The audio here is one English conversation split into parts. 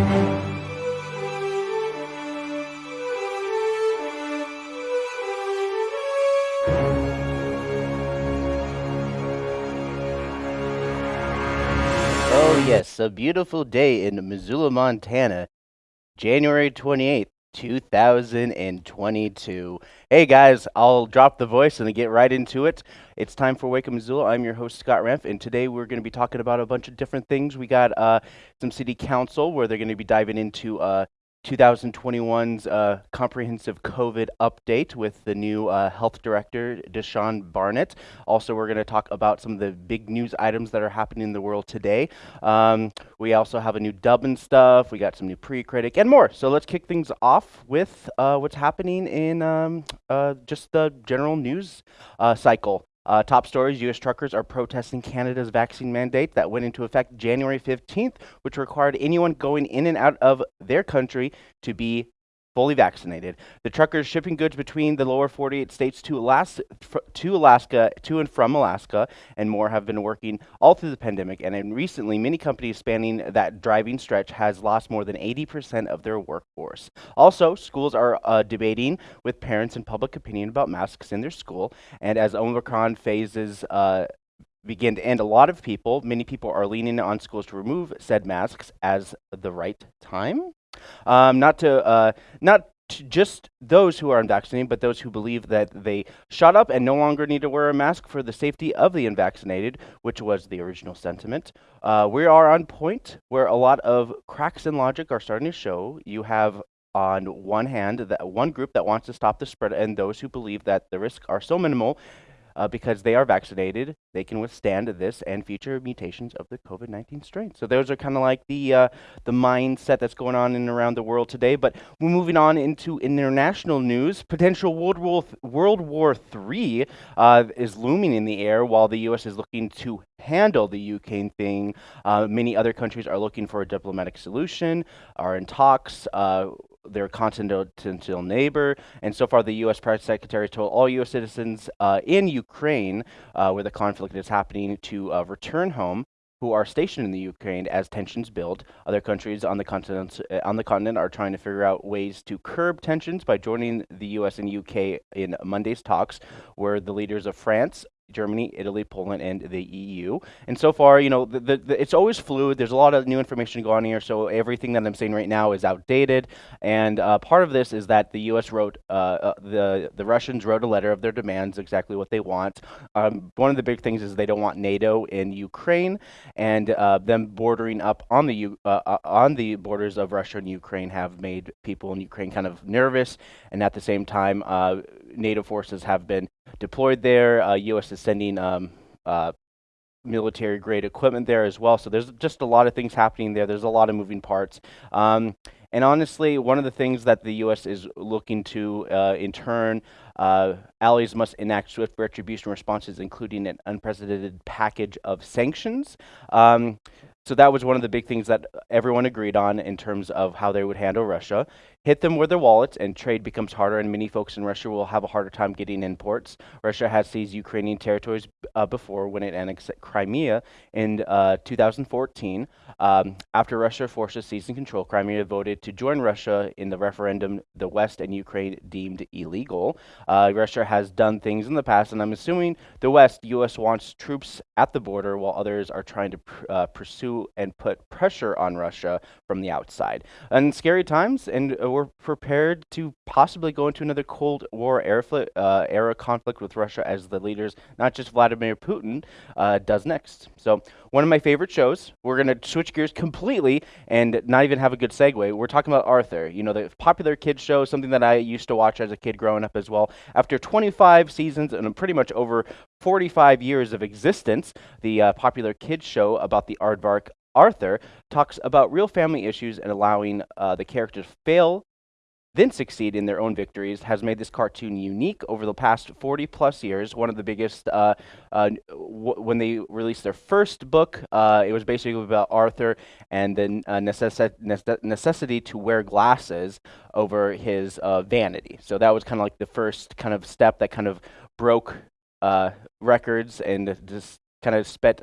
Oh, yes, a beautiful day in Missoula, Montana, January 28th, 2022. Hey guys, I'll drop the voice and get right into it. It's time for Wake Up Missoula. I'm your host, Scott Renf, and today we're going to be talking about a bunch of different things. We got uh, some city council where they're going to be diving into uh, 2021's uh, comprehensive COVID update with the new uh, health director, Deshaun Barnett. Also, we're going to talk about some of the big news items that are happening in the world today. Um, we also have a new dub and stuff. We got some new pre-critic and more. So let's kick things off with uh, what's happening in um, uh, just the general news uh, cycle. Uh, top stories U.S. truckers are protesting Canada's vaccine mandate that went into effect January 15th, which required anyone going in and out of their country to be fully vaccinated. The truckers shipping goods between the lower 48 states to Alaska, to Alaska, to and from Alaska, and more have been working all through the pandemic. And in recently, many companies spanning that driving stretch has lost more than 80% of their workforce. Also, schools are uh, debating with parents and public opinion about masks in their school. And as Omicron phases uh, begin to end, a lot of people, many people are leaning on schools to remove said masks as the right time. Um, not to uh, not to just those who are unvaccinated, but those who believe that they shot up and no longer need to wear a mask for the safety of the unvaccinated, which was the original sentiment. Uh, we are on point where a lot of cracks in logic are starting to show. You have on one hand that one group that wants to stop the spread and those who believe that the risks are so minimal uh, because they are vaccinated, they can withstand this and future mutations of the COVID-19 strain. So those are kind of like the uh, the mindset that's going on in around the world today. But we're moving on into international news. Potential World War th World War III uh, is looming in the air, while the U.S. is looking to handle the Ukraine thing. Uh, many other countries are looking for a diplomatic solution, are in talks. Their continental neighbor. And so far, the U.S. Press Secretary told all U.S. citizens uh, in Ukraine, uh, where the conflict is happening, to uh, return home who are stationed in the Ukraine as tensions build. Other countries on the continent uh, on the continent are trying to figure out ways to curb tensions by joining the U.S. and U.K. in Monday's talks, where the leaders of France, Germany, Italy, Poland, and the EU. And so far, you know, the, the, the, it's always fluid. There's a lot of new information going on here, so everything that I'm saying right now is outdated. And uh, part of this is that the U.S. wrote, uh, uh, the the Russians wrote a letter of their demands, exactly what they want. Um, one of the big things is they don't want NATO in Ukraine, and uh, them bordering up on the U uh, uh, on the borders of Russia and Ukraine have made people in Ukraine kind of nervous. And at the same time, NATO forces have been deployed there. U.S. sending um, uh, military grade equipment there as well. So there's just a lot of things happening there. There's a lot of moving parts. Um, and honestly, one of the things that the U.S. is looking to, uh, in turn, uh, allies must enact swift retribution responses, including an unprecedented package of sanctions. Um, so that was one of the big things that everyone agreed on in terms of how they would handle Russia. Hit them with their wallets, and trade becomes harder, and many folks in Russia will have a harder time getting imports. Russia has seized Ukrainian territories uh, before when it annexed Crimea in uh, 2014. Um, after Russia forces seizing control, Crimea voted to join Russia in the referendum the West and Ukraine deemed illegal. Uh, Russia has done things in the past, and I'm assuming the West, U.S. wants troops at the border, while others are trying to pr uh, pursue and put pressure on Russia from the outside. And scary times, and uh, we're prepared to possibly go into another Cold War era, uh, era conflict with Russia as the leaders, not just Vladimir Putin, uh, does next. So one of my favorite shows. We're going to switch gears completely and not even have a good segue. We're talking about Arthur, you know, the popular kids show, something that I used to watch as a kid growing up as well. After 25 seasons and pretty much over 45 years of existence, the uh, popular kids show about the aardvark Arthur talks about real family issues and allowing uh, the characters fail then succeed in their own victories has made this cartoon unique over the past 40 plus years. One of the biggest, uh, uh, when they released their first book, uh, it was basically about Arthur and the uh, necessi necessity to wear glasses over his uh, vanity. So that was kind of like the first kind of step that kind of broke uh, records and just kind of sped,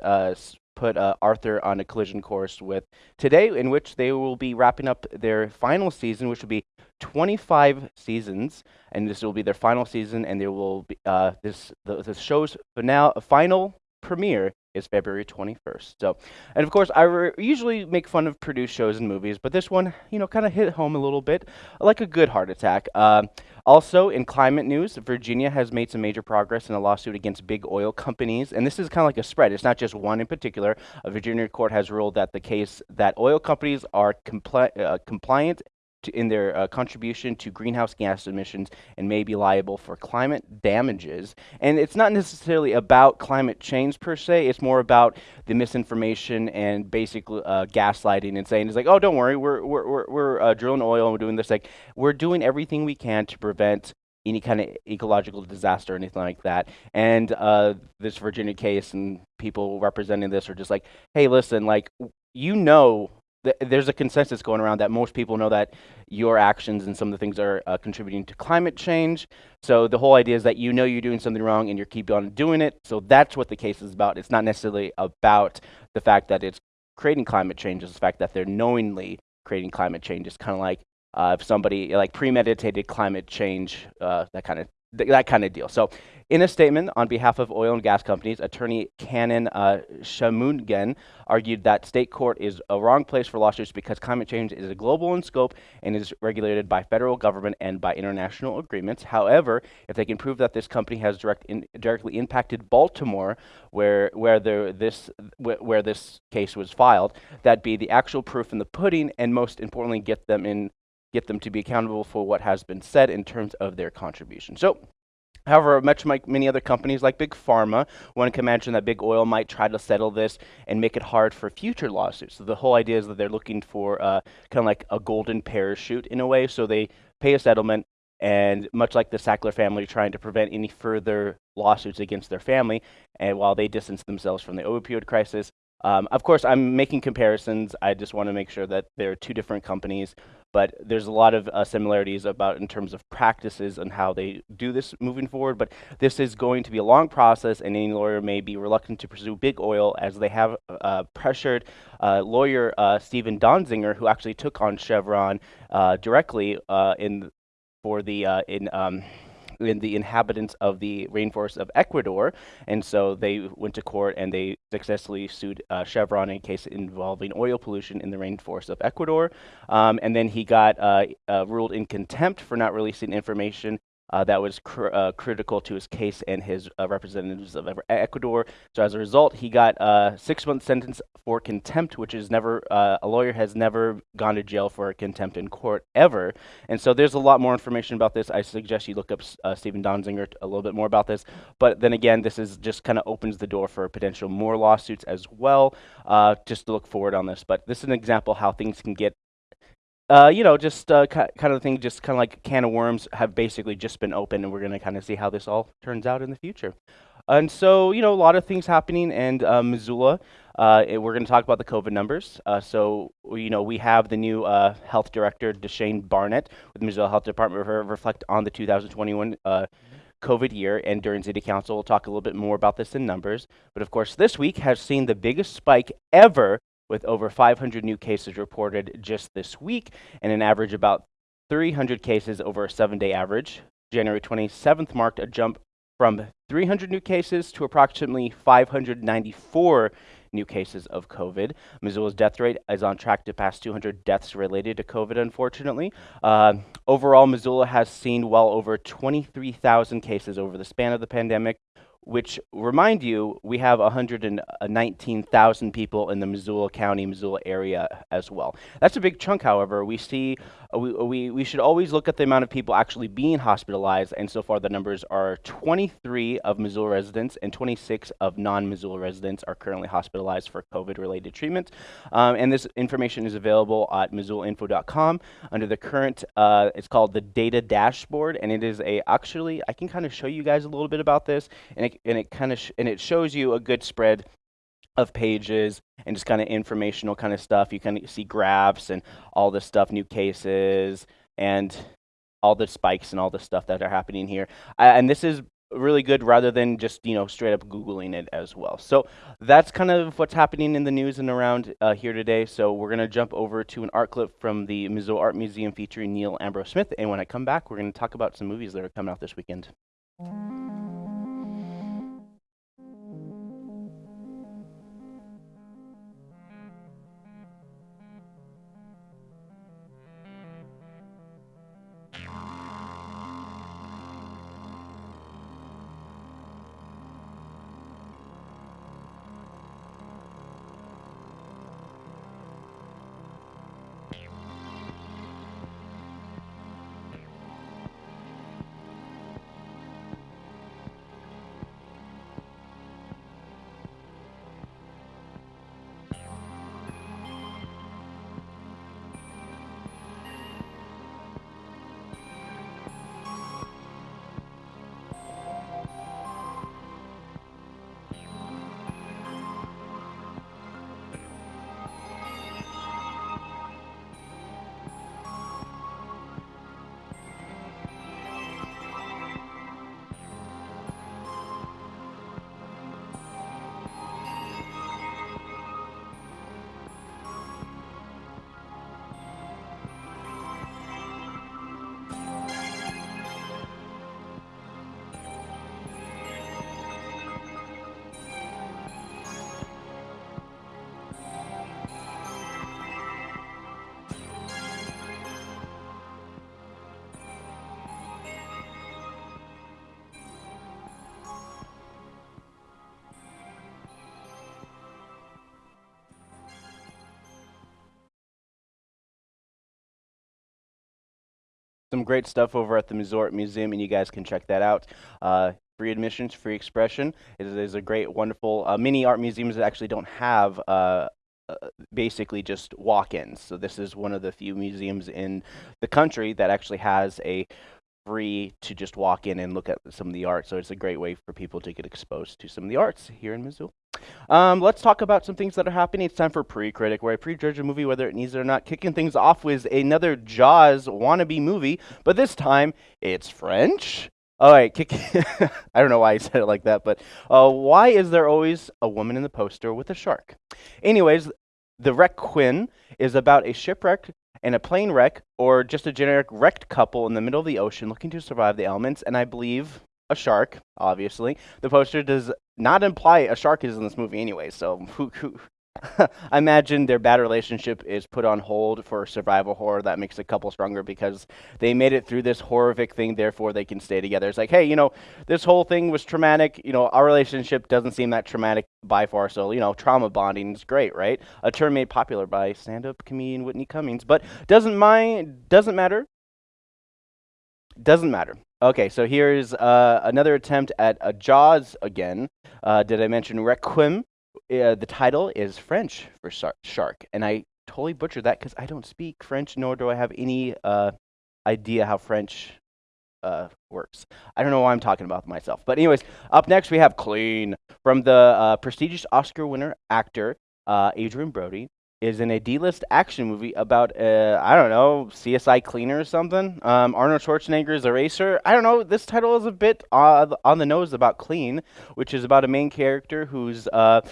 put uh, Arthur on a collision course with today, in which they will be wrapping up their final season, which will be 25 seasons, and this will be their final season, and there will be uh, this the, the show's final final premiere is February 21st. So, and of course, I usually make fun of produced shows and movies, but this one, you know, kind of hit home a little bit, like a good heart attack. Uh, also, in climate news, Virginia has made some major progress in a lawsuit against big oil companies, and this is kind of like a spread. It's not just one in particular. A Virginia court has ruled that the case that oil companies are compli uh, compliant in their uh, contribution to greenhouse gas emissions and may be liable for climate damages. And it's not necessarily about climate change per se, it's more about the misinformation and basically uh, gaslighting and saying, it's like, oh, don't worry, we're, we're, we're, we're uh, drilling oil and we're doing this. Like, we're doing everything we can to prevent any kind of ecological disaster or anything like that. And uh, this Virginia case and people representing this are just like, hey, listen, like, you know th- there's a consensus going around that most people know that your actions and some of the things are uh, contributing to climate change. So the whole idea is that you know you're doing something wrong and you keep on doing it. So that's what the case is about. It's not necessarily about the fact that it's creating climate change. It's the fact that they're knowingly creating climate change. It's kind of like uh, if somebody like premeditated climate change, uh, that kind of th- that kind of deal. So in a statement on behalf of oil and gas companies, attorney Canon uh, argued that state court is a wrong place for lawsuits because climate change is a global in scope and is regulated by federal government and by international agreements. However, if they can prove that this company has direct in, directly impacted Baltimore, where where the, this wh- where this case was filed, that'd be the actual proof in the pudding, and most importantly, get them in get them to be accountable for what has been said in terms of their contribution. So However, much like many other companies like Big Pharma, one can imagine that Big Oil might try to settle this and make it hard for future lawsuits. So the whole idea is that they're looking for uh, kind of like a golden parachute in a way. So they pay a settlement, and much like the Sackler family, trying to prevent any further lawsuits against their family, and while they distance themselves from the opioid crisis. Um, of course, I'm making comparisons. I just want to make sure that there are two different companies but there's a lot of uh, similarities about in terms of practices and how they do this moving forward. But this is going to be a long process, and any lawyer may be reluctant to pursue big oil as they have uh, pressured uh, lawyer uh, Steven Donziger, who actually took on Chevron uh, directly uh, in for the in. Um, in the inhabitants of the rainforest of Ecuador. And so they went to court and they successfully sued uh, Chevron in a case involving oil pollution in the rainforest of Ecuador. Um, and then he got uh, uh, ruled in contempt for not releasing information uh, that was cr uh, critical to his case and his uh, representatives of Ecuador. So as a result, he got a six-month sentence for contempt, which is never uh, a lawyer has never gone to jail for contempt in court ever. And so there's a lot more information about this. I suggest you look up uh, Steven Donziger a little bit more about this. But then again, this is just kind of opens the door for potential more lawsuits as well. Uh, just to look forward on this. But this is an example how things can get uh, you know, just uh, kind of thing, just kind of like can of worms have basically just been opened, and we're going to kind of see how this all turns out in the future. And so, you know, a lot of things happening in uh, Missoula. Uh, we're going to talk about the COVID numbers. Uh, so, you know, we have the new uh, health director, Deshane Barnett, with the Missoula Health Department, reflect on the 2021 uh, COVID year. And during City Council, we'll talk a little bit more about this in numbers. But of course, this week has seen the biggest spike ever with over 500 new cases reported just this week and an average about 300 cases over a seven day average. January 27th marked a jump from 300 new cases to approximately 594 new cases of COVID. Missoula's death rate is on track to pass 200 deaths related to COVID, unfortunately. Uh, overall, Missoula has seen well over 23,000 cases over the span of the pandemic, which remind you, we have 119,000 people in the Missoula County, Missoula area as well. That's a big chunk, however. We see, uh, we, we, we should always look at the amount of people actually being hospitalized, and so far the numbers are 23 of Missoula residents and 26 of non-Missoula residents are currently hospitalized for COVID-related treatment. Um, and this information is available at missoulainfo.com under the current, uh, it's called the data dashboard, and it is a, actually, I can kind of show you guys a little bit about this, and it and it kind of and it shows you a good spread of pages and just kind of informational kind of stuff. You can see graphs and all this stuff, new cases, and all the spikes and all the stuff that are happening here. Uh, and this is really good rather than just you know straight up googling it as well so that's kind of what's happening in the news and around uh, here today so we're going to jump over to an art clip from the missoula art museum featuring neal ambrose smith and when i come back we're going to talk about some movies that are coming out this weekend some great stuff over at the Missoula Museum, and you guys can check that out. Uh, free admissions, free expression. It is a great, wonderful uh, many art museums that actually don't have uh, uh, basically just walk-ins. So this is one of the few museums in the country that actually has a free to just walk in and look at some of the art. So it's a great way for people to get exposed to some of the arts here in Missoula. Um, let's talk about some things that are happening. It's time for pre-critic, where I prejudge a movie whether it needs it or not. Kicking things off with another Jaws wannabe movie, but this time it's French. All right, kick. I don't know why I said it like that, but uh, why is there always a woman in the poster with a shark? Anyways, the Requiem is about a shipwreck and a plane wreck, or just a generic wrecked couple in the middle of the ocean looking to survive the elements, and I believe a shark, obviously. The poster does not imply a shark is in this movie anyway, so who, who I imagine their bad relationship is put on hold for survival horror. That makes a couple stronger because they made it through this horrific thing, therefore they can stay together. It's like, hey, you know, this whole thing was traumatic. You know, our relationship doesn't seem that traumatic by far. So, you know, trauma bonding is great, right? A term made popular by stand-up comedian Whitney Cummings, but doesn't mind, doesn't matter. Doesn't matter. Okay, so here's uh, another attempt at a Jaws again. Uh, did I mention Requiem? Uh, the title is French for shark, and I totally butchered that because I don't speak French, nor do I have any uh, idea how French uh, works. I don't know why I'm talking about myself. But anyways, up next we have Clean from the uh, prestigious Oscar winner actor Adrien Brody is in a D-list action movie about uh, I don't know CSI cleaner or something. Um, Arnold Schwarzenegger's Eraser. I don't know. This title is a bit on the nose about clean, which is about a main character who's. Uh,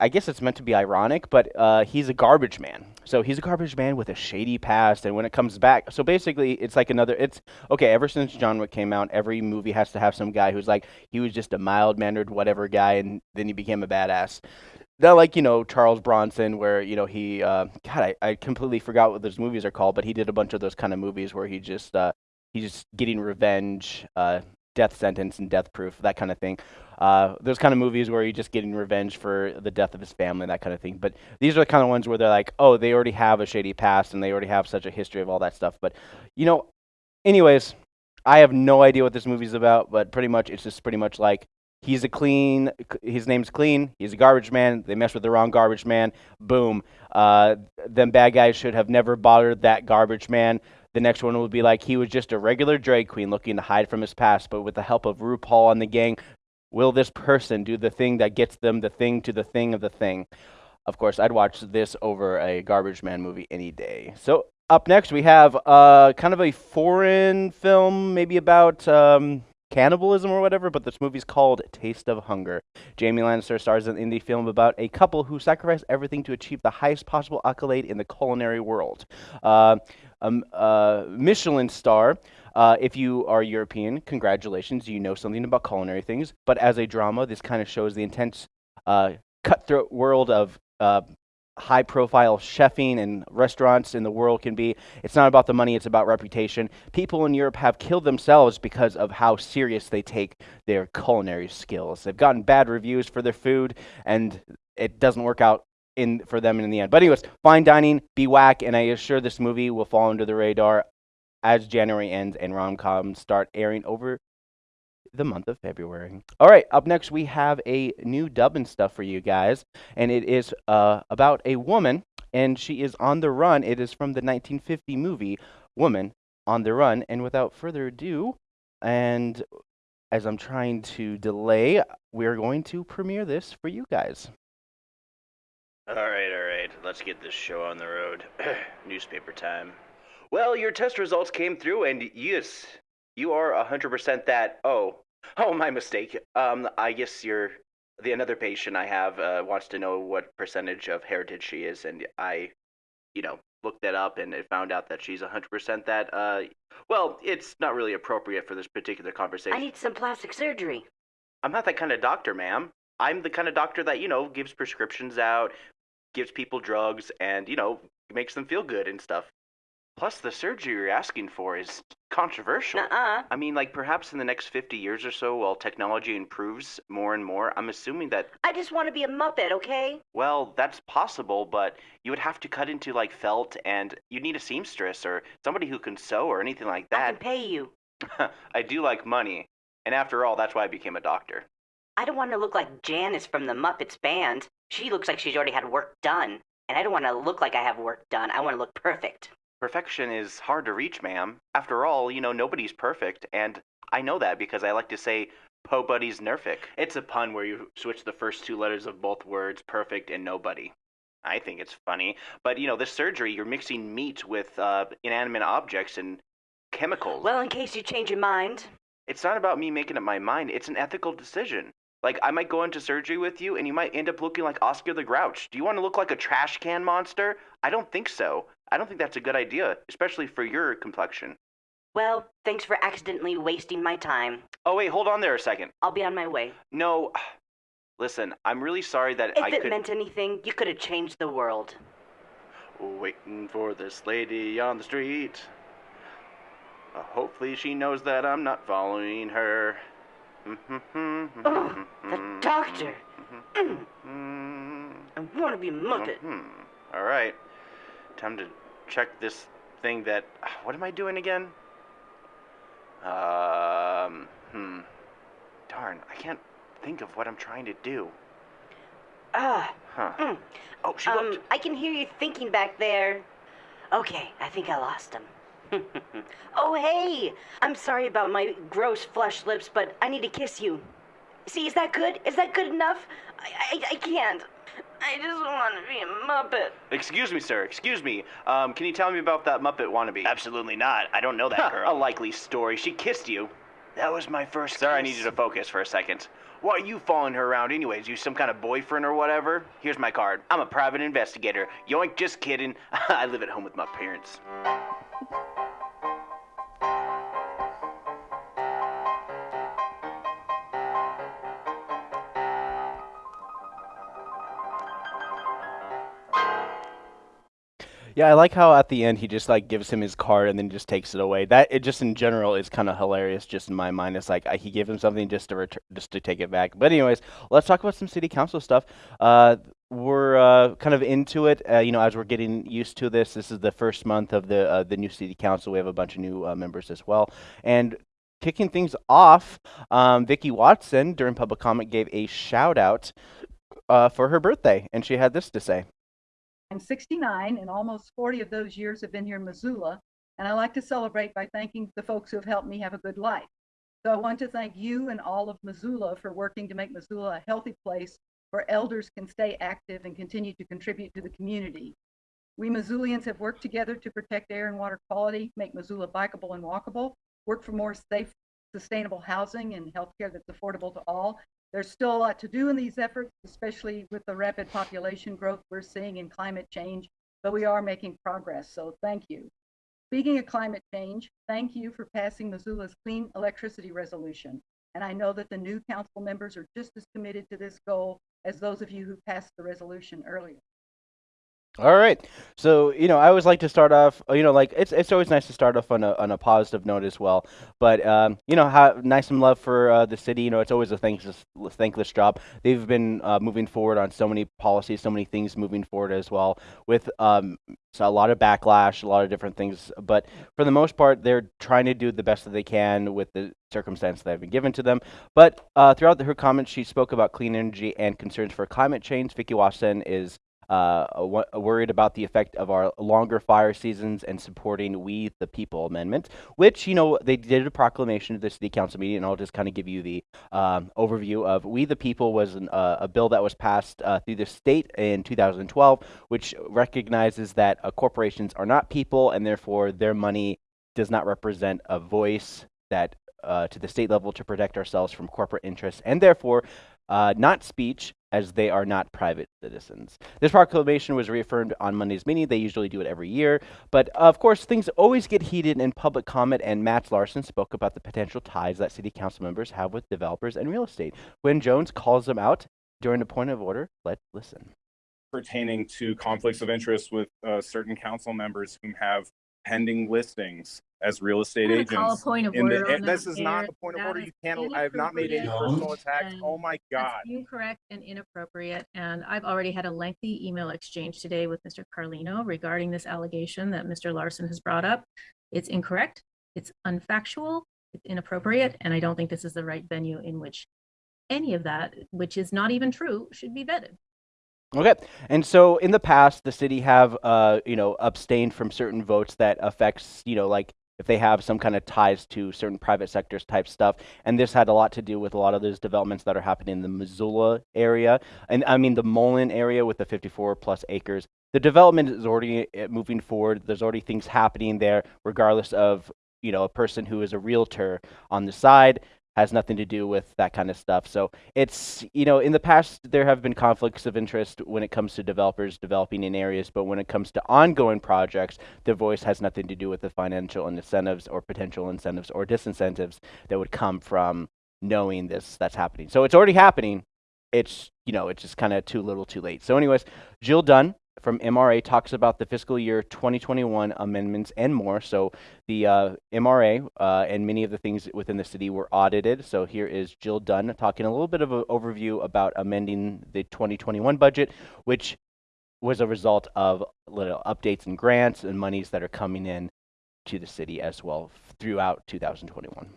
I guess it's meant to be ironic, but uh, he's a garbage man. So he's a garbage man with a shady past, and when it comes back, so basically it's like another. It's okay. Ever since John Wick came out, every movie has to have some guy who's like he was just a mild mannered whatever guy, and then he became a badass not like you know Charles Bronson, where you know he uh, God, I, I completely forgot what those movies are called, but he did a bunch of those kind of movies where he just uh, he's just getting revenge, uh, death sentence and death proof, that kind of thing. Uh, those kind of movies where he's just getting revenge for the death of his family, that kind of thing. But these are the kind of ones where they're like, oh, they already have a shady past and they already have such a history of all that stuff. But you know, anyways, I have no idea what this movie's about, but pretty much it's just pretty much like He's a clean. His name's clean. He's a garbage man. They mess with the wrong garbage man. Boom. Uh, them bad guys should have never bothered that garbage man. The next one would be like he was just a regular drag queen looking to hide from his past, but with the help of RuPaul and the gang, will this person do the thing that gets them the thing to the thing of the thing? Of course, I'd watch this over a garbage man movie any day. So up next, we have uh, kind of a foreign film, maybe about. Um, cannibalism or whatever, but this movie's called Taste of Hunger. Jaime Lannister stars in an indie film about a couple who sacrifice everything to achieve the highest possible accolade in the culinary world. Uh, um, uh, Michelin star. Uh, if you are European, congratulations, you know something about culinary things. But as a drama, this kind of shows the intense, uh, cutthroat world of uh, high profile chefing and restaurants in the world can be. It's not about the money, it's about reputation. People in Europe have killed themselves because of how serious they take their culinary skills. They've gotten bad reviews for their food, and it doesn't work out in for them in the end. But anyways, fine dining, be whack, and I assure this movie will fall under the radar as January ends and rom-coms start airing over the month of February. All right, up next we have a new dub and stuff for you guys, and it is uh, about a woman, and she is on the run. It is from the 1950 movie Woman on the Run, and without further ado, and as I'm trying to delay, we're going to premiere this for you guys. All right, all right. Let's get this show on the road. Newspaper time. Well, your test results came through, and yes, you are 100% that. Oh, oh, my mistake. Um, I guess you're the another patient I have uh, wants to know what percentage of heritage she is, and I, you know, looked that up and it found out that she's 100% that. Uh, well, it's not really appropriate for this particular conversation. I need some plastic surgery. I'm not that kind of doctor, ma'am. I'm the kind of doctor that, you know, gives prescriptions out, gives people drugs, and, you know, makes them feel good and stuff. Plus, the surgery you're asking for is controversial. Nuh-uh. I mean, like, perhaps in the next 50 years or so, while technology improves more and more, I'm assuming that, I just want to be a Muppet, okay? well, that's possible, but you would have to cut into, like, felt, and you'd need a seamstress or somebody who can sew or anything like that. I can pay you. I do like money. And after all, that's why I became a doctor. I don't want to look like Janice from the Muppets band. She looks like she's already had work done. And I don't want to look like I have work done. I want to look perfect. Perfection is hard to reach, ma'am. After all, you know, nobody's perfect, and I know that because I like to say, Po Buddy's Nerfic. It's a pun where you switch the first two letters of both words, perfect and nobody. I think it's funny. But, you know, this surgery, you're mixing meat with uh, inanimate objects and chemicals. Well, in case you change your mind. It's not about me making up my mind, it's an ethical decision. Like, I might go into surgery with you and you might end up looking like Oscar the Grouch. Do you want to look like a trash can monster? I don't think so. I don't think that's a good idea, especially for your complexion. Well, thanks for accidentally wasting my time. Oh, wait, hold on there a second. I'll be on my way. No, listen, I'm really sorry that If I it could. meant anything, you could have changed the world. Waiting for this lady on the street. Uh, hopefully, she knows that I'm not following her. Oh, the doctor. Mm, I want to be Muppet. Hmm. All right. Time to check this thing that. What am I doing again? Um. Hmm. Darn, I can't think of what I'm trying to do. Ah, Huh. mm. Oh, she um, looked. I can hear you thinking back there. Okay, I think I lost him. oh, hey! I'm sorry about my gross flesh lips, but I need to kiss you. See, is that good? Is that good enough? I, I, I can't. I just want to be a Muppet. Excuse me, sir. Excuse me. Um, can you tell me about that Muppet wannabe? Absolutely not. I don't know that girl. A likely story. She kissed you. That was my first. Sir, I need you to focus for a second. Why are you following her around, anyways? You some kind of boyfriend or whatever? Here's my card. I'm a private investigator. Yoink, just kidding. I live at home with my parents. Yeah, I like how at the end he just like gives him his card and then just takes it away. That it just in general is kind of hilarious. Just in my mind, it's like I, he gave him something just to return, just to take it back. But anyways, let's talk about some city council stuff. Uh, we're uh, kind of into it, uh, you know, as we're getting used to this. This is the first month of the uh, the new city council. We have a bunch of new uh, members as well, and kicking things off, um, Vicky Watson during public comment gave a shout out uh, for her birthday, and she had this to say. I'm 69, and almost 40 of those years have been here in Missoula, and I like to celebrate by thanking the folks who have helped me have a good life. So I want to thank you and all of Missoula for working to make Missoula a healthy place where elders can stay active and continue to contribute to the community. We Missoulians have worked together to protect air and water quality, make Missoula bikeable and walkable, work for more safe sustainable housing and healthcare that's affordable to all. There's still a lot to do in these efforts, especially with the rapid population growth we're seeing in climate change, but we are making progress, so thank you. Speaking of climate change, thank you for passing Missoula's clean electricity resolution. And I know that the new council members are just as committed to this goal as those of you who passed the resolution earlier. All right. So, you know, I always like to start off, you know, like it's it's always nice to start off on a on a positive note as well. But um, you know, have nice and love for uh, the city. You know, it's always a thankless thankless job. They've been uh, moving forward on so many policies, so many things moving forward as well. With um, so a lot of backlash, a lot of different things. But for the most part, they're trying to do the best that they can with the circumstance that have been given to them. But uh, throughout the, her comments, she spoke about clean energy and concerns for climate change. Vicky Watson is uh, worried about the effect of our longer fire seasons and supporting We the People amendment, which, you know, they did a proclamation at the city council meeting, and I'll just kind of give you the um, overview of We the People was an, uh, a bill that was passed uh, through the state in 2012, which recognizes that uh, corporations are not people, and therefore their money does not represent a voice that uh, to the state level to protect ourselves from corporate interests, and therefore uh, not speech, as they are not private citizens. This proclamation was reaffirmed on Monday's meeting. They usually do it every year. But of course, things always get heated in public comment, and Matt Larson spoke about the potential ties that city council members have with developers and real estate. Gwen Jones calls them out during a point of order, let's listen. Pertaining to conflicts of interest with uh, certain council members who have pending listings as real estate agents. Call a point of in the- order and on this that is not there. a point of That order. You can't, I have not made any personal attacks. Oh my God. That's incorrect and inappropriate, and I've already had a lengthy email exchange today with Mr. Carlino regarding this allegation that Mr. Larson has brought up. It's incorrect, it's unfactual, it's inappropriate, and I don't think this is the right venue in which any of that, which is not even true, should be vetted. Okay, and so in the past, the city have, uh, you know, abstained from certain votes that affects, you know, like if they have some kind of ties to certain private sectors type stuff. And this had a lot to do with a lot of those developments that are happening in the Missoula area, and I mean the Mullan area with the 54 plus acres. The development is already uh, moving forward. There's already things happening there, regardless of you know a person who is a realtor on the side has nothing to do with that kind of stuff. So it's, you know, in the past, there have been conflicts of interest when it comes to developers developing in areas, but when it comes to ongoing projects, their voice has nothing to do with the financial incentives or potential incentives or disincentives that would come from knowing this that's happening. So it's already happening. It's, you know, it's just kind of too little too late. So, anyways, Jill Dunn from MRA talks about the fiscal year 2021 amendments and more. So the uh, MRA uh, and many of the things within the city were audited. So here is Jill Dunn talking a little bit of an overview about amending the 2021 budget, which was a result of little updates and grants and monies that are coming in to the city as well throughout 2021.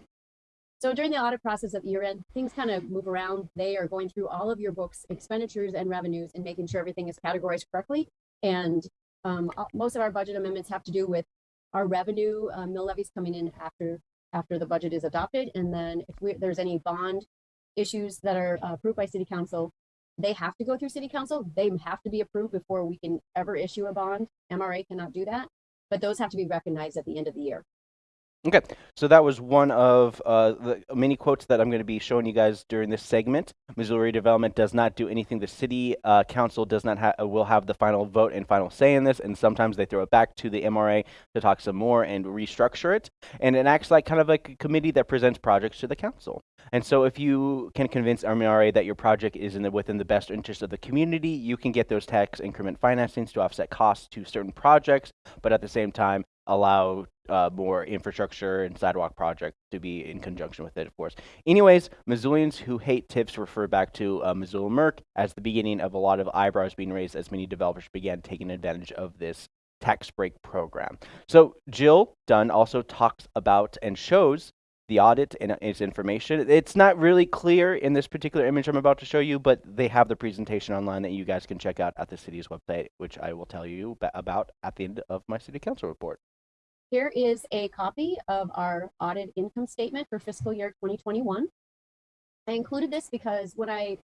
So during the audit process at year end, things kind of move around. They are going through all of your books, expenditures and revenues, and making sure everything is categorized correctly. And um, most of our budget amendments have to do with our revenue uh, mill levies coming in after after the budget is adopted. And then if we, there's any bond issues that are uh, approved by city council, they have to go through city council. They have to be approved before we can ever issue a bond. MRA cannot do that, but those have to be recognized at the end of the year. Okay, so that was one of uh, the many quotes that I'm going to be showing you guys during this segment. Missoula Redevelopment does not do anything. The city uh, council does not ha- will have the final vote and final say in this, and sometimes they throw it back to the MRA to talk some more and restructure it. And it acts like kind of like a committee that presents projects to the council. And so, if you can convince MRA that your project is in the, within the best interest of the community, you can get those tax increment financings to offset costs to certain projects, but at the same time allow uh, more infrastructure and sidewalk projects to be in conjunction with it, of course. Anyways, Missoulians who hate TIFs refer back to uh, Missoula Merc as the beginning of a lot of eyebrows being raised as many developers began taking advantage of this tax break program. So Jill Dunn also talks about and shows the audit and its information. It's not really clear in this particular image I'm about to show you, but they have the presentation online that you guys can check out at the city's website, which I will tell you about at the end of my city council report. Here is a copy of our audit income statement for fiscal year 2021. I included this because when I,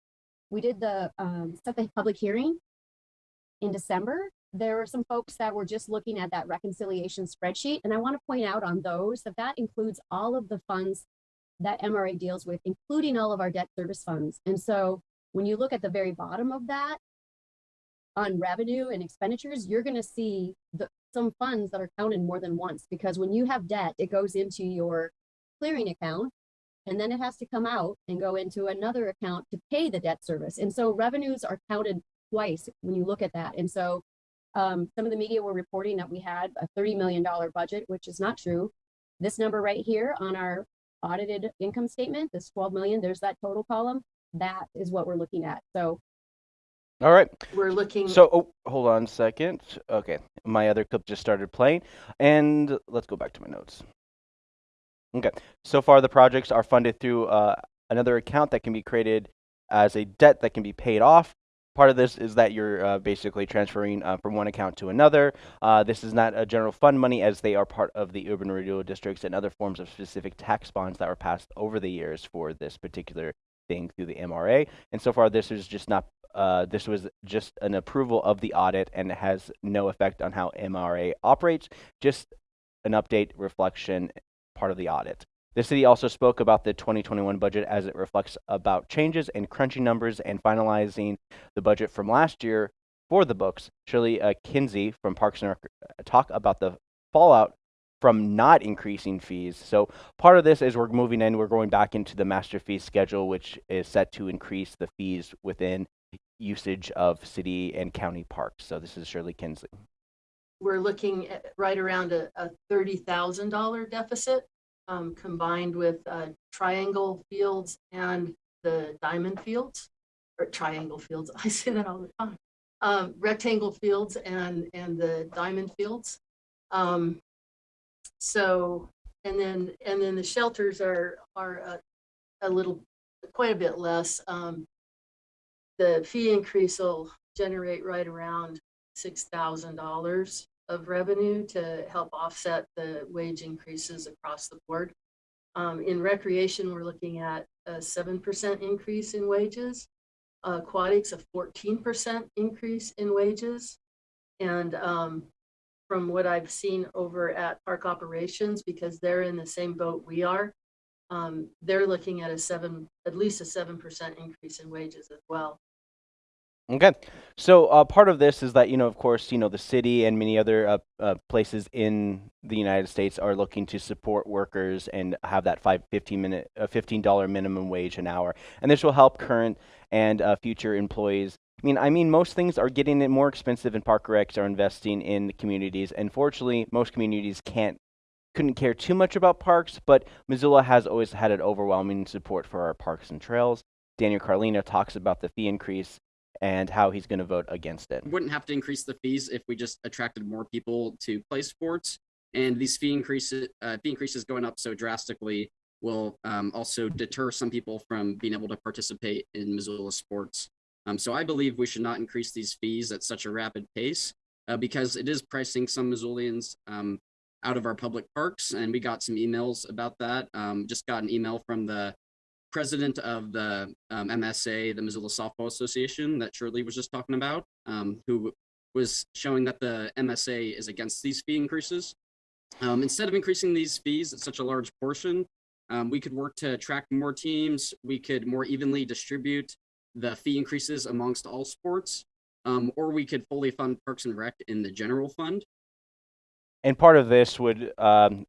we did the, um, set the public hearing in December, there were some folks that were just looking at that reconciliation spreadsheet. And I want to point out on those that that includes all of the funds that MRA deals with, including all of our debt service funds. And so when you look at the very bottom of that on revenue and expenditures, you're going to see the, some funds that are counted more than once because when you have debt, it goes into your clearing account and then it has to come out and go into another account to pay the debt service. And so revenues are counted twice when you look at that. And so um, some of the media were reporting that we had a $30 million budget, which is not true. This number right here on our audited income statement, this 12 million, there's that total column. That is what we're looking at. So All right. we're looking. So, oh, hold on a second. Okay, my other clip just started playing, and let's go back to my notes. Okay, so far the projects are funded through uh, another account that can be created as a debt that can be paid off. Part of this is that you're uh, basically transferring uh, from one account to another. Uh, this is not a general fund money as they are part of the urban renewal districts and other forms of specific tax bonds that were passed over the years for this particular thing through the MRA. And so far, this is just not. Uh, this was just an approval of the audit and has no effect on how MRA operates. Just an update, reflection, part of the audit. The city also spoke about the 2021 budget as it reflects about changes and crunching numbers and finalizing the budget from last year for the books. Shirley uh, Kinsey from Parks and Rec uh, talk about the fallout from not increasing fees. So part of this is we're moving in, we're going back into the master fee schedule, which is set to increase the fees within usage of city and county parks. So this is Shirley Kinsey. we're looking at right around a, a thirty thousand dollar deficit, um, combined with, uh, triangle fields and the diamond fields, or triangle fields, I say that all the time. Um, rectangle fields and, and the diamond fields. Um, so, and then, and then the shelters are, are a, a little, quite a bit less. Um, the fee increase will generate right around six thousand dollars of revenue to help offset the wage increases across the board. Um, in recreation, we're looking at a seven percent increase in wages. Aquatics, a fourteen percent increase in wages. And, um, from what I've seen over at Park Operations, because they're in the same boat we are, um, they're looking at a seven, at least a seven percent increase in wages as well. Okay, so uh, part of this is that you know, of course, you know, the city and many other uh, uh, places in the United States are looking to support workers and have that five, 15 minute, uh, fifteen dollar minimum wage an hour, and this will help current and uh, future employees. I mean, I mean, most things are getting more expensive, and park recs are investing in the communities. And fortunately, most communities can't couldn't care too much about parks, but Missoula has always had an overwhelming support for our parks and trails. Daniel Carlino talks about the fee increase and how he's going to vote against it. wouldn't have to increase the fees if we just attracted more people to play sports. And these fee increases, uh, fee increases going up so drastically will um, also deter some people from being able to participate in Missoula sports. Um, so I believe we should not increase these fees at such a rapid pace uh, because it is pricing some Missoulians um, out of our public parks. And we got some emails about that. Um, just got an email from the president of the um, MSA, the Missoula Softball Association, that Shirley was just talking about, um, who was showing that the MSA is against these fee increases. Um, instead of increasing these fees at such a large portion, um, we could work to attract more teams. We could more evenly distribute the fee increases amongst all sports, um, or we could fully fund Parks and Rec in the general fund. and part of this would um,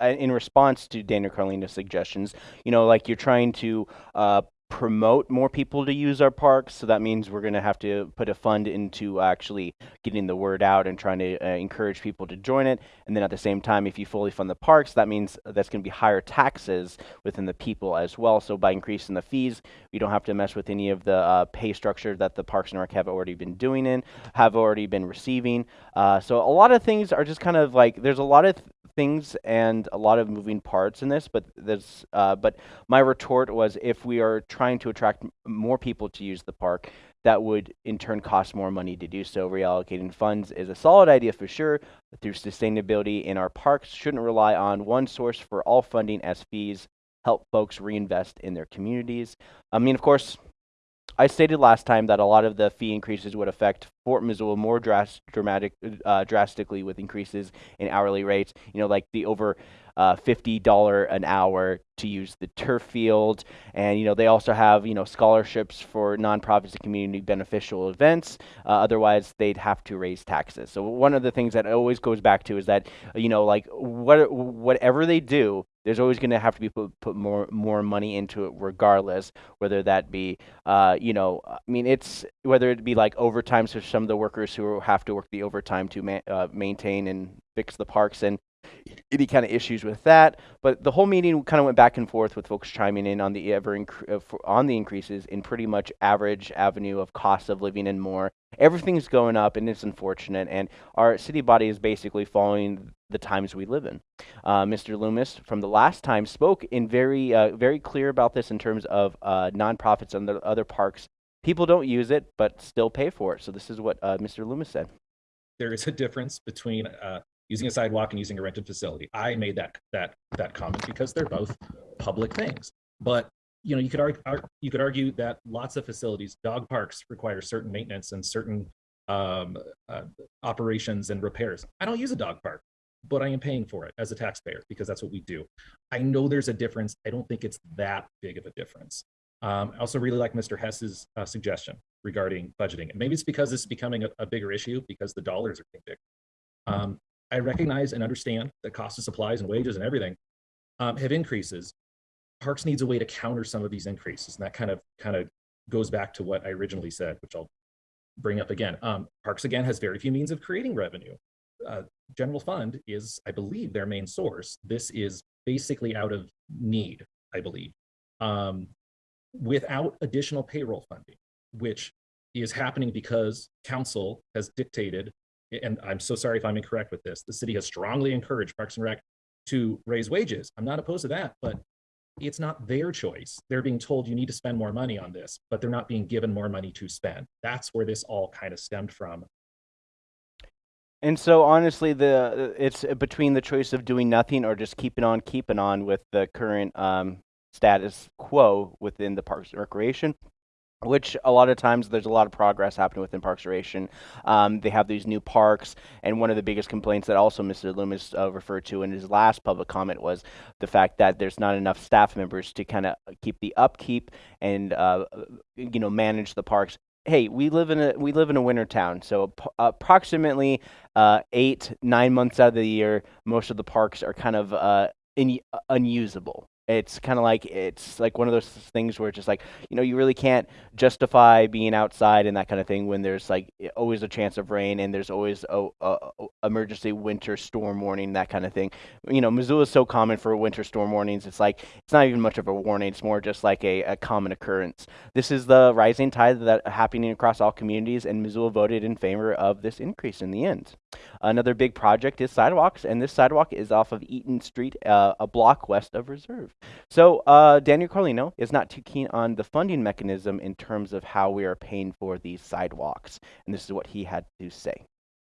in response to Daniel Carlino's suggestions, you know, like you're trying to uh, promote more people to use our parks. So that means we're going to have to put a fund into actually getting the word out and trying to uh, encourage people to join it. And then at the same time, if you fully fund the parks, that means that's going to be higher taxes within the people as well. So by increasing the fees, we don't have to mess with any of the uh, pay structure that the Parks and Rec have already been doing in, have already been receiving. Uh, so a lot of things are just kind of like there's a lot of things and a lot of moving parts in this, but there's uh, but my retort was if we are trying to attract more people to use the park, that would in turn cost more money to do so. Reallocating funds is a solid idea for sure, through sustainability in our parks shouldn't rely on one source for all funding as fees help folks reinvest in their communities. I mean, of course, I stated last time that a lot of the fee increases would affect Fort Missoula more dras- dramatic, uh, drastically with increases in hourly rates. You know, like the over uh, $50 an hour to use the turf field. And, you know, they also have, you know, scholarships for nonprofits and community beneficial events. Uh, otherwise, they'd have to raise taxes. So one of the things that always goes back to is that, you know, like what, whatever they do, there's always going to have to be put, put more more money into it regardless whether that be uh, you know i mean it's whether it be like overtime for some of the workers who have to work the overtime to ma- uh, maintain and fix the parks and any kind of issues with that. But the whole meeting kind of went back and forth with folks chiming in on the ever uh, on the increases in pretty much average avenue of cost of living and more. Everything's going up, and it's unfortunate. And our city body is basically following the times we live in. Uh, Mr. Loomis, from the last time, spoke in very uh, very clear about this in terms of uh, nonprofits and the other parks. People don't use it, but still pay for it. So this is what uh, Mr. Loomis said. There is a difference between uh, using a sidewalk and using a rented facility. I made that that that comment because they're both public things. But you know, you could argue you could argue that lots of facilities, dog parks, require certain maintenance and certain um, uh, operations and repairs. I don't use a dog park, but I am paying for it as a taxpayer because that's what we do. I know there's a difference. I don't think it's that big of a difference. Um, I also really like Mr. Hess's uh, suggestion regarding budgeting. And maybe it's because this is becoming a, a bigger issue because the dollars are getting big. Um, I recognize and understand that cost of supplies and wages and everything um, have increases. Parks needs a way to counter some of these increases, and that kind of kind of goes back to what I originally said, which I'll bring up again. Um, Parks again has very few means of creating revenue. Uh, general fund is, I believe, their main source. This is basically out of need, I believe, um, without additional payroll funding, which is happening because council has dictated and I'm so sorry if I'm incorrect with this, the city has strongly encouraged Parks and Rec to raise wages. I'm not opposed to that, but it's not their choice. They're being told you need to spend more money on this, but they're not being given more money to spend. That's where this all kind of stemmed from. And so honestly, the it's between the choice of doing nothing or just keeping on keeping on with the current um, status quo within the Parks and Recreation which a lot of times there's a lot of progress happening within Parks Duration. Um, they have these new parks, and one of the biggest complaints that also Mr. Loomis uh, referred to in his last public comment was the fact that there's not enough staff members to kind of keep the upkeep and uh, you know manage the parks. Hey, we live in a we live in a winter town, so approximately uh, eight nine months out of the year, most of the parks are kind of uh, unusable it's kind of like it's like one of those things where it's just like you know you really can't justify being outside and that kind of thing when there's like always a chance of rain and there's always a, a, a emergency winter storm warning that kind of thing. You know missoula is so common for winter storm warnings it's like it's not even much of a warning it's more just like a, a common occurrence. This is the rising tide that happening across all communities and missoula voted in favor of this increase in the end another big project is sidewalks and this sidewalk is off of eaton street uh, a block west of reserve so uh, Daniel Carlino is not too keen on the funding mechanism in terms of how we are paying for these sidewalks, and this is what he had to say.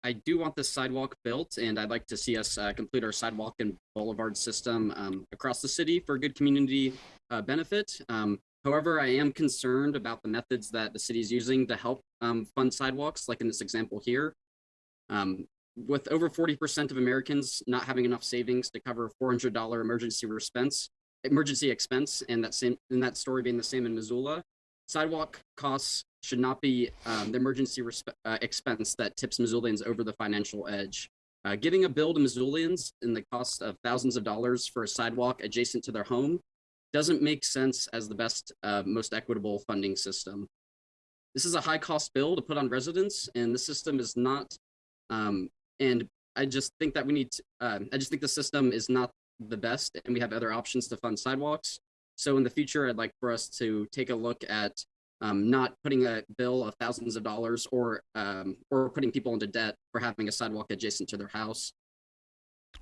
I do want this sidewalk built, and I'd like to see us uh, complete our sidewalk and boulevard system um, across the city for good community uh, benefit. Um, however, I am concerned about the methods that the city is using to help um, fund sidewalks, like in this example here. Um, with over 40% of Americans not having enough savings to cover $400 emergency expense, emergency expense and that same in that story being the same in Missoula. Sidewalk costs should not be um, the emergency uh, expense that tips Missoulians over the financial edge. Uh, giving a bill to Missoulians in the cost of thousands of dollars for a sidewalk adjacent to their home doesn't make sense as the best, uh, most equitable funding system. This is a high cost bill to put on residents, and the system is not. Um, and I just think that we need. To, uh, I just think the system is not the best and we have other options to fund sidewalks. So in the future, I'd like for us to take a look at um, not putting a bill of thousands of dollars or um, or putting people into debt for having a sidewalk adjacent to their house.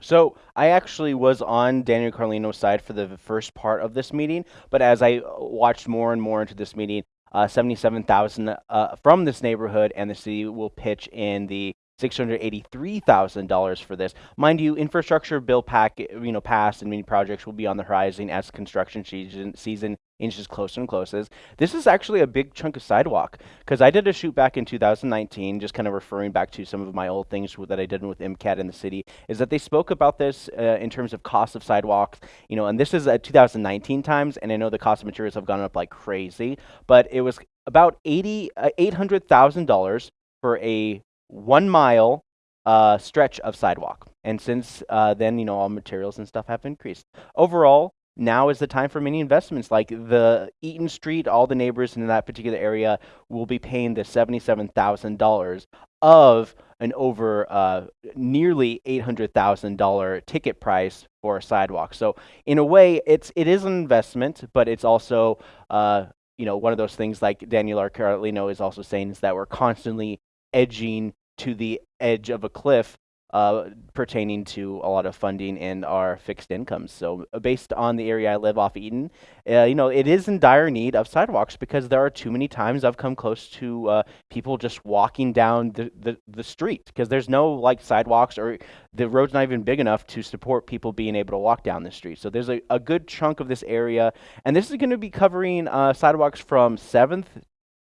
So I actually was on Daniel Carlino's side for the first part of this meeting, but as I watched more and more into this meeting, uh, 77,000 uh, from this neighborhood, and the city will pitch in the $683,000 for this. Mind you, infrastructure bill pack, you know, passed and many projects will be on the horizon as construction season, season inches closer and closer. This is actually a big chunk of sidewalk because I did a shoot back in 2019, just kind of referring back to some of my old things that I did with MCAT in the city, is that they spoke about this uh, in terms of cost of sidewalks, you know, and this is at 2019 times, and I know the cost of materials have gone up like crazy, but it was about 80, uh, $800,000 for a one mile uh, stretch of sidewalk. And since uh, then, you know, all materials and stuff have increased. Overall, now is the time for many investments. Like the Eaton Street, all the neighbors in that particular area will be paying the seventy-seven thousand dollars of an over uh, nearly eight hundred thousand dollar ticket price for a sidewalk. So in a way, it's it is an investment, but it's also uh, you know one of those things like Daniel Arcarlino is also saying is that we're constantly edging to the edge of a cliff uh, pertaining to a lot of funding and our fixed incomes. So, uh, based on the area I live off Eaton, uh, you know, it is in dire need of sidewalks because there are too many times I've come close to uh, people just walking down the, the, the street because there's no like sidewalks or the road's not even big enough to support people being able to walk down the street. So, there's a, a good chunk of this area, and this is going to be covering uh, sidewalks from 7th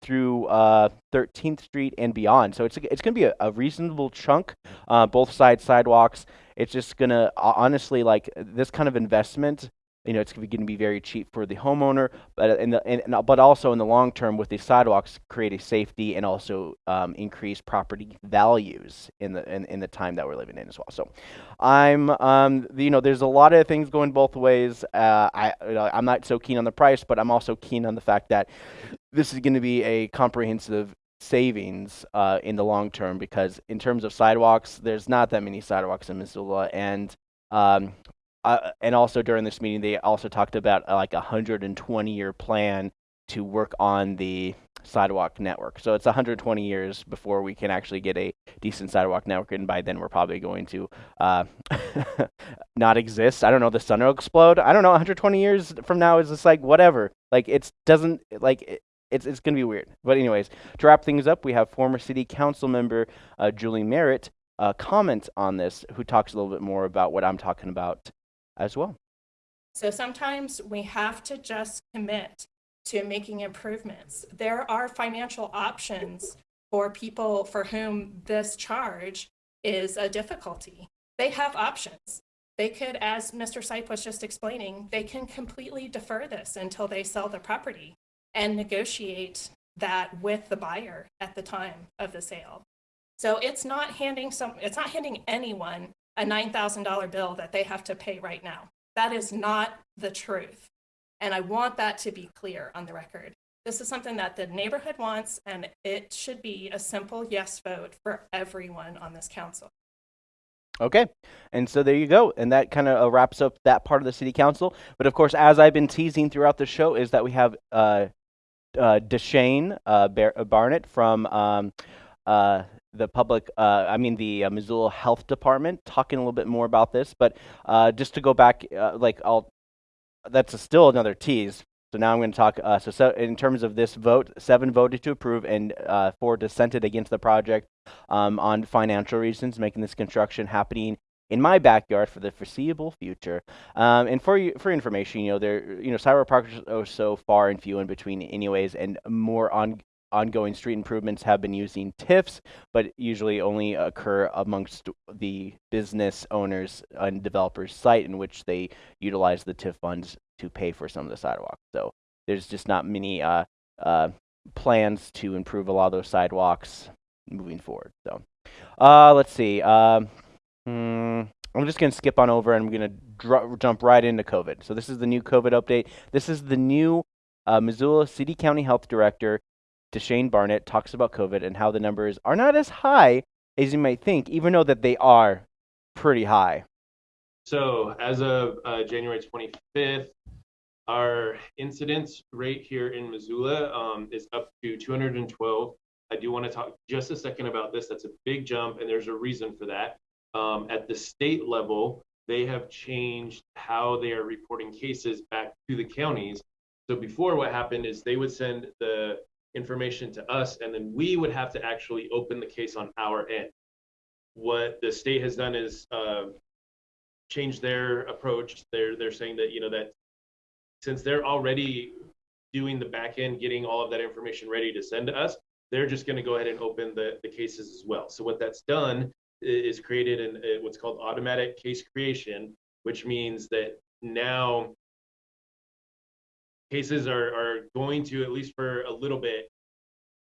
through uh, 13th Street and beyond. So it's it's going to be a, a, reasonable chunk, uh, both side sidewalks. It's just going to honestly like this kind of investment you know, it's going to be very cheap for the homeowner, but in the in, but also in the long term, with these sidewalks, create a safety and also um, increase property values in the in, in the time that we're living in as well. So, I'm um, you know, there's a lot of things going both ways. Uh, I you know, I'm not so keen on the price, but I'm also keen on the fact that this is going to be a comprehensive savings uh, in the long term because in terms of sidewalks, there's not that many sidewalks in Missoula, and um, uh, and also during this meeting, they also talked about uh, like a 120 year plan to work on the sidewalk network. So it's 120 years before we can actually get a decent sidewalk network, and by then we're probably going to uh, not exist. I don't know. The sun will explode. I don't know. 120 years from now is just like whatever. Like it doesn't like. It's, it's going to be weird. But anyways, to wrap things up, we have former city council member uh, Julie Merritt uh, comment on this, who talks a little bit more about what I'm talking about as well. So sometimes we have to just commit to making improvements. There are financial options for people for whom this charge is a difficulty. They have options. They could, as Mr. Sipe was just explaining, they can completely defer this until they sell the property and negotiate that with the buyer at the time of the sale. So it's not handing some, it's not handing anyone a $9,000 bill that they have to pay right now. That is not the truth. And I want that to be clear on the record. This is something that the neighborhood wants, and it should be a simple yes vote for everyone on this council. Okay, and so there you go, and that kind of uh, wraps up that part of the city council. But of course, as I've been teasing throughout the show, is that we have uh, uh, D'Shane uh, Bar- Barnett from um, uh, the public, uh, I mean the uh, Missoula Health Department, talking a little bit more about this. But uh, just to go back, uh, like I'll, that's a still another tease. So now I'm going to talk. Uh, so, so, in terms of this vote, seven voted to approve and uh, four dissented against the project um, on financial reasons, making this construction happening in my backyard for the foreseeable future. Um, and for for information, you know, there, you know, cyber parks are so far and few in between, anyways, and more on ongoing street improvements have been using TIFs, but usually only occur amongst the business owners and developers site in which they utilize the TIF funds to pay for some of the sidewalks. So there's just not many uh, uh, plans to improve a lot of those sidewalks moving forward. So uh, let's see. Um, hmm, I'm just going to skip on over and I'm going to jump right into COVID. So this is the new COVID update. This is the new uh, Missoula City County Health Director D'Shane Barnett talks about COVID and how the numbers are not as high as you might think, even though that they are pretty high. So as of uh, January 25th, our incidence rate here in Missoula um, is up to 212. I do want to talk just a second about this. That's a big jump, and there's a reason for that. Um, at the state level, they have changed how they are reporting cases back to the counties. So before, what happened is they would send the information to us, and then we would have to actually open the case on our end. What the state has done is uh, change their approach. They're they're saying that you know that since they're already doing the back end, getting all of that information ready to send to us. They're just going to go ahead and open the, the cases as well. So what that's done is created an, uh, what's called automatic case creation, which means that now cases are, are going to, at least for a little bit,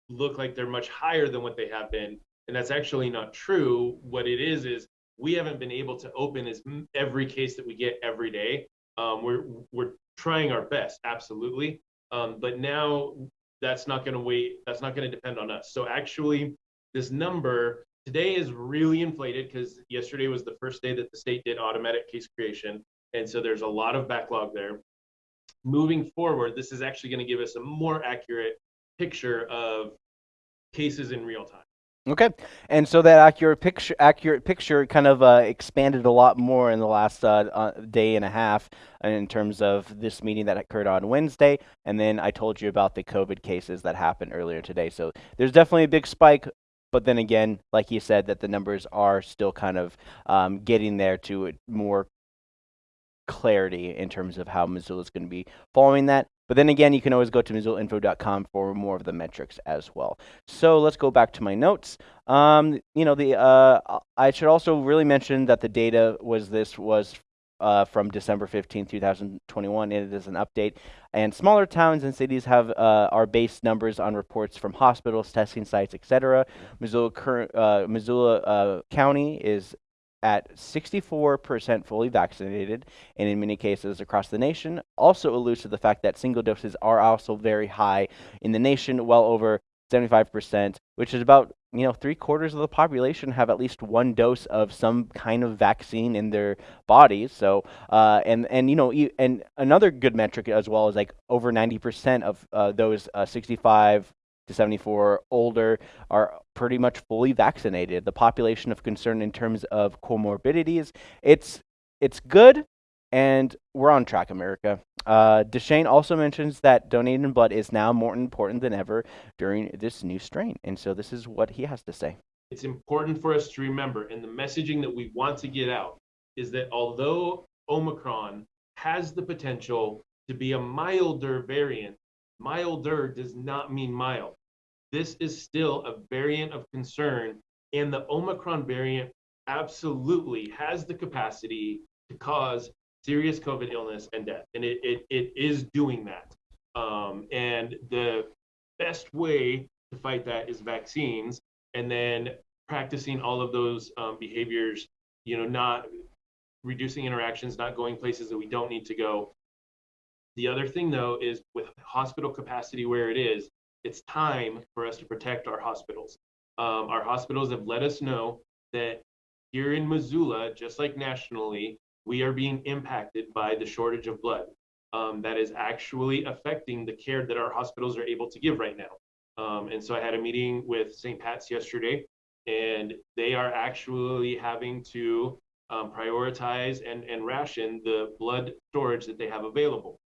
look like they're much higher than what they have been. And that's actually not true. What it is, is we haven't been able to open as every case that we get every day. Um, we're, we're trying our best, absolutely. Um, but now that's not going to wait. That's not going to depend on us. So actually, this number today is really inflated because yesterday was the first day that the state did automatic case creation. And so there's a lot of backlog there. Moving forward, this is actually going to give us a more accurate picture of cases in real time. Okay, and so that accurate picture, accurate picture, kind of uh, expanded a lot more in the last uh, uh, day and a half in terms of this meeting that occurred on Wednesday, and then I told you about the COVID cases that happened earlier today. So there's definitely a big spike, but then again, like you said, that the numbers are still kind of um, getting there to more clarity in terms of how Missoula is going to be following that. But then again, you can always go to MissoulaInfo.com for more of the metrics as well. So let's go back to my notes. Um, you know, the uh, I should also really mention that the data was this was uh, from December 15, 2021. It is an update. And smaller towns and cities have uh, our base numbers on reports from hospitals, testing sites, etc. Missoula, current, uh, Missoula uh, County is at 64% fully vaccinated, and in many cases across the nation, also alludes to the fact that single doses are also very high in the nation, well over 75%, which is about you know three quarters of the population have at least one dose of some kind of vaccine in their bodies. So uh, and and you know and another good metric as well is like over 90% of uh, those uh, 65 to 74 older are pretty much fully vaccinated. The population of concern in terms of comorbidities, it's it's good, and we're on track, America. Uh, D'Shane also mentions that donating blood is now more important than ever during this new strain, and so this is what he has to say. It's important for us to remember, and the messaging that we want to get out is that although Omicron has the potential to be a milder variant Milder does not mean mild. This is still a variant of concern, and the Omicron variant absolutely has the capacity to cause serious COVID illness and death. And it, it, it is doing that. Um, and the best way to fight that is vaccines and then practicing all of those um, behaviors, you know, not reducing interactions, not going places that we don't need to go, the other thing, though, is with hospital capacity where it is, it's time for us to protect our hospitals. Um, our hospitals have let us know that here in Missoula, just like nationally, we are being impacted by the shortage of blood. Um, that is actually affecting the care that our hospitals are able to give right now. Um, and so I had a meeting with St. Pat's yesterday, and they are actually having to um, prioritize and, and ration the blood storage that they have available.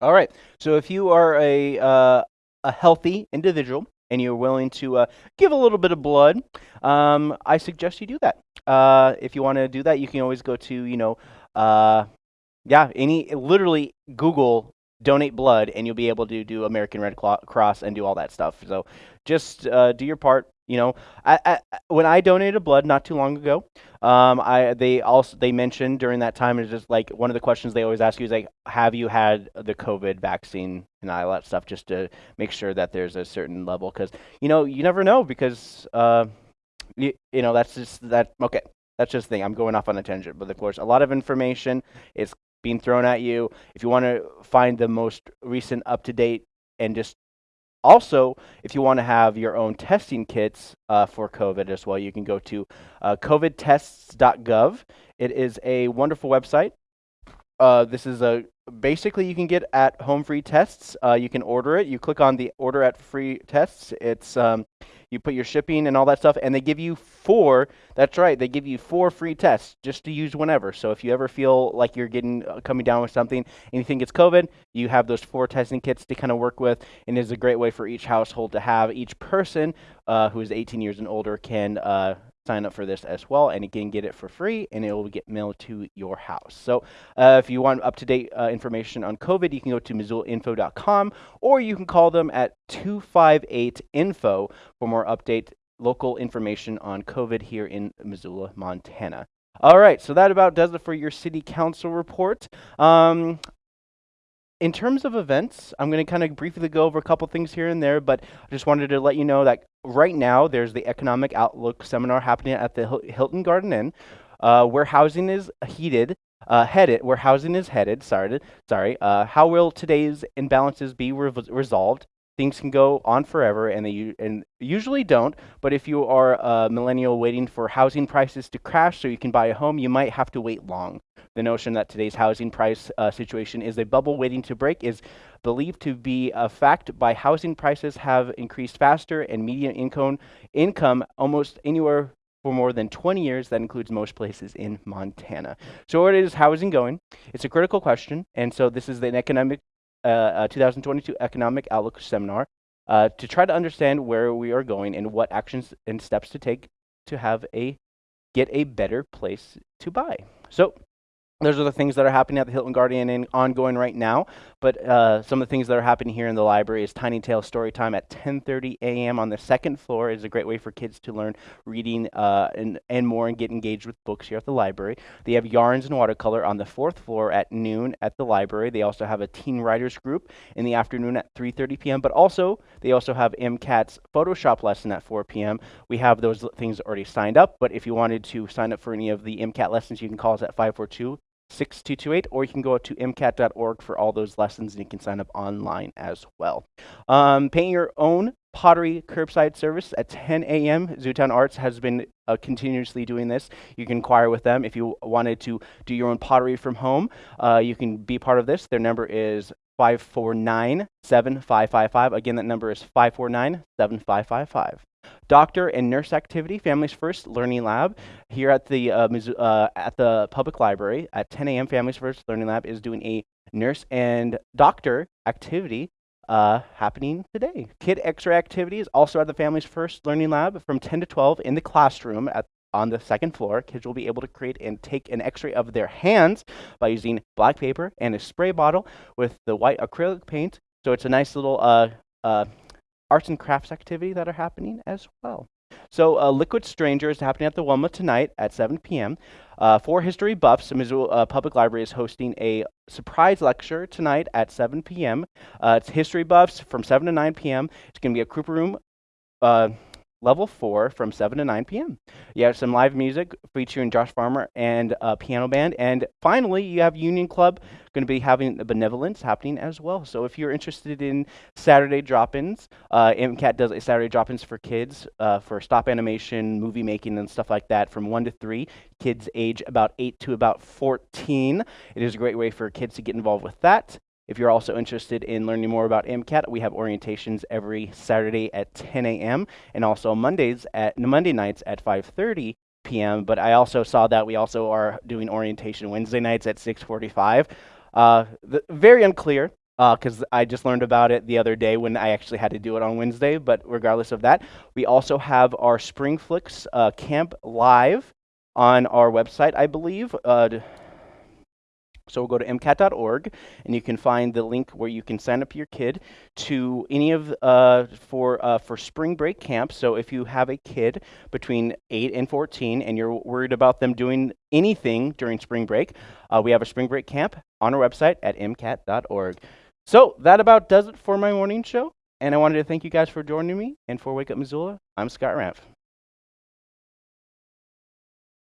All right. So if you are a uh, a healthy individual and you're willing to uh, give a little bit of blood, um, I suggest you do that. Uh, if you want to do that, you can always go to you know, uh, yeah, any literally Google donate blood, and you'll be able to do American Red Cross and do all that stuff. So just uh, do your part. You know, I, I, when I donated blood not too long ago, um, I they also they mentioned during that time is just like one of the questions they always ask you is like, have you had the COVID vaccine and all that stuff, just to make sure that there's a certain level, because you know you never know because uh, you, you know that's just that okay. That's just the thing. I'm going off on a tangent, but of course, a lot of information is being thrown at you. If you want to find the most recent, up to date, and just also, if you want to have your own testing kits uh, for COVID as well, you can go to uh, covidtests.gov. It is a wonderful website. Uh, this is a basically you can get at home free tests. Uh, you can order it. You click on the order at free tests. It's um, you put your shipping and all that stuff, and they give you four. That's right, they give you four free tests just to use whenever. So if you ever feel like you're getting uh, coming down with something and you think it's COVID, you have those four testing kits to kind of work with, and it's a great way for each household to have. Each person uh, who is 18 years and older can uh, sign up for this as well, and again, get it for free, and it will get mailed to your house. So uh, if you want up-to-date uh, information on COVID, you can go to MissoulaInfo.com, or you can call them at 258-INFO for more update local information on COVID here in Missoula, Montana. All right, so that about does it for your city council report. Um, in terms of events, I'm going to kind of briefly go over a couple things here and there, but I just wanted to let you know that right now there's the Economic Outlook seminar happening at the Hilton Garden Inn, uh, where housing is heated, uh, headed, where housing is headed. Sorry, sorry. Uh, how will today's imbalances be re resolved? Things can go on forever and they and usually don't but if you are a millennial waiting for housing prices to crash so you can buy a home you might have to wait long the notion that today's housing price uh, situation is a bubble waiting to break is believed to be a fact by housing prices have increased faster and median income income almost anywhere for more than 20 years. That includes most places in Montana. So, what is housing going? It's a critical question. And so, this is an economic uh, 2022 Economic Outlook Seminar uh, to try to understand where we are going and what actions and steps to take to have a get a better place to buy. So those are the things that are happening at the Hilton Garden Inn ongoing right now. But uh, some of the things that are happening here in the library is Tiny Tale Story Time at 10:30 a.m. on the second floor. is a great way for kids to learn reading uh, and and more and get engaged with books here at the library. They have Yarns and Watercolor on the fourth floor at noon at the library. They also have a teen writers group in the afternoon at 3:30 p.m. But also they also have MCAT's Photoshop lesson at 4 p.m. We have those things already signed up. But if you wanted to sign up for any of the MCAT lessons, you can call us at 542 6228, or you can go to mcat.org for all those lessons and you can sign up online as well. Um, paint your own pottery curbside service at 10 a.m. Zootown Arts has been uh, continuously doing this. You can inquire with them if you wanted to do your own pottery from home. Uh, you can be part of this. Their number is 549 7555. Again, that number is 549 7555 doctor and nurse activity, Families First Learning Lab, here at the uh, uh, at the public library at 10 a.m. Families First Learning Lab is doing a nurse and doctor activity uh, happening today. Kid X-ray activities also at the Families First Learning Lab from 10 to 12 in the classroom at on the second floor. Kids will be able to create and take an x-ray of their hands by using black paper and a spray bottle with the white acrylic paint. So it's a nice little uh, uh, arts and crafts activity that are happening as well. So, uh, Liquid Stranger is happening at the Wilma tonight at 7 p.m. Uh, for history buffs, the Missoula uh, Public Library is hosting a surprise lecture tonight at 7 p.m. Uh, it's history buffs from 7 to 9 p.m. It's going to be a Cooper Room uh, level four from 7 to 9 p.m. You have some live music featuring Josh Farmer and a piano band. And finally, you have Union Club going to be having the benevolence happening as well. So if you're interested in Saturday drop-ins, uh, MCAT does a Saturday drop-ins for kids uh, for stop animation, movie making, and stuff like that from 1 to 3. Kids age about 8 to about 14. It is a great way for kids to get involved with that. If you're also interested in learning more about MCAT, we have orientations every Saturday at 10 a.m. and also Mondays at Monday nights at 5:30 p.m. But I also saw that we also are doing orientation Wednesday nights at 6:45. Uh, very unclear because uh, I just learned about it the other day when I actually had to do it on Wednesday. But regardless of that, we also have our Spring Flicks uh, camp live on our website, I believe. Uh, so we'll go to mcat.org, and you can find the link where you can sign up your kid to any of uh, for uh, for spring break camp. So if you have a kid between eight and 14, and you're worried about them doing anything during spring break, uh, we have a spring break camp on our website at mcat.org. So that about does it for my morning show. And I wanted to thank you guys for joining me and for Wake Up Missoula. I'm Scott Ramp.